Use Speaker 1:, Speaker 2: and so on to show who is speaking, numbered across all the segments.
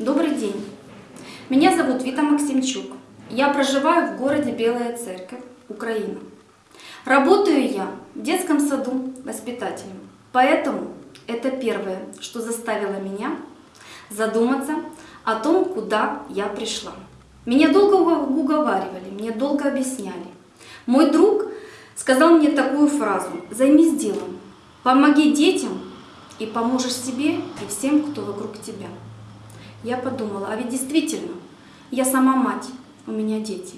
Speaker 1: Добрый день. Меня зовут Вита Максимчук. Я проживаю в городе Белая Церковь, Украина. Работаю я в детском саду воспитателем. Поэтому это первое, что заставило меня задуматься о том, куда я пришла. Меня долго уговаривали, мне долго объясняли. Мой друг сказал мне такую фразу «Займись делом, помоги детям и поможешь себе и всем, кто вокруг тебя». Я подумала, а ведь действительно, я сама мать, у меня дети.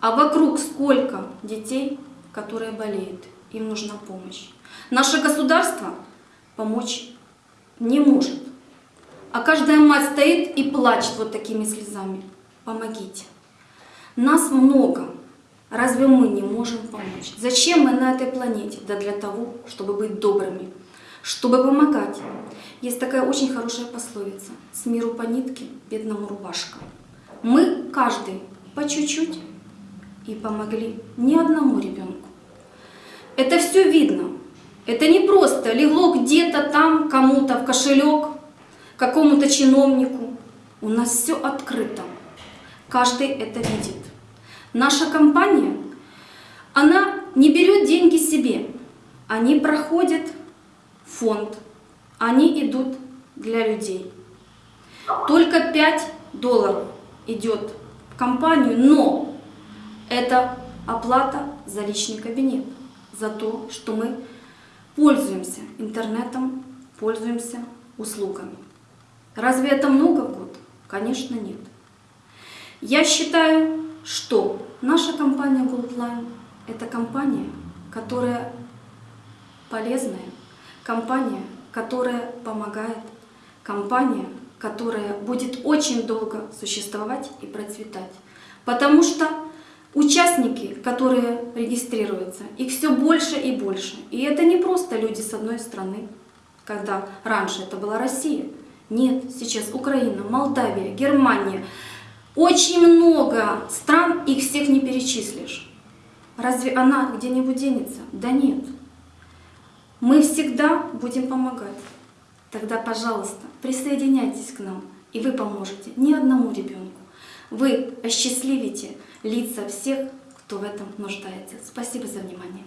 Speaker 1: А вокруг сколько детей, которые болеют, им нужна помощь. Наше государство помочь не может. А каждая мать стоит и плачет вот такими слезами. Помогите. Нас много. Разве мы не можем помочь? Зачем мы на этой планете? Да для того, чтобы быть добрыми, чтобы помогать. Есть такая очень хорошая пословица. С миру по нитке, бедному рубашка. Мы, каждый, по чуть-чуть и помогли ни одному ребенку. Это все видно. Это не просто легло где-то там кому-то в кошелек, какому-то чиновнику. У нас все открыто. Каждый это видит. Наша компания, она не берет деньги себе. Они проходят фонд, они идут для людей. Только 5 долларов идет в компанию, но это оплата за личный кабинет, за то, что мы пользуемся интернетом, пользуемся услугами. Разве это много в год? Конечно, нет. Я считаю, что наша компания Goldline – это компания, которая полезная, компания, которая помогает, компания, которая будет очень долго существовать и процветать. Потому что участники, которые регистрируются, их все больше и больше. И это не просто люди с одной страны, когда раньше это была Россия. Нет, сейчас Украина, Молдавия, Германия. Очень много стран, их всех не перечислишь. Разве она где-нибудь денется? Да нет. Мы всегда будем помогать. Тогда, пожалуйста, присоединяйтесь к нам, и вы поможете ни одному ребенку. Вы осчастливите лица всех, кто в этом нуждается. Спасибо за внимание.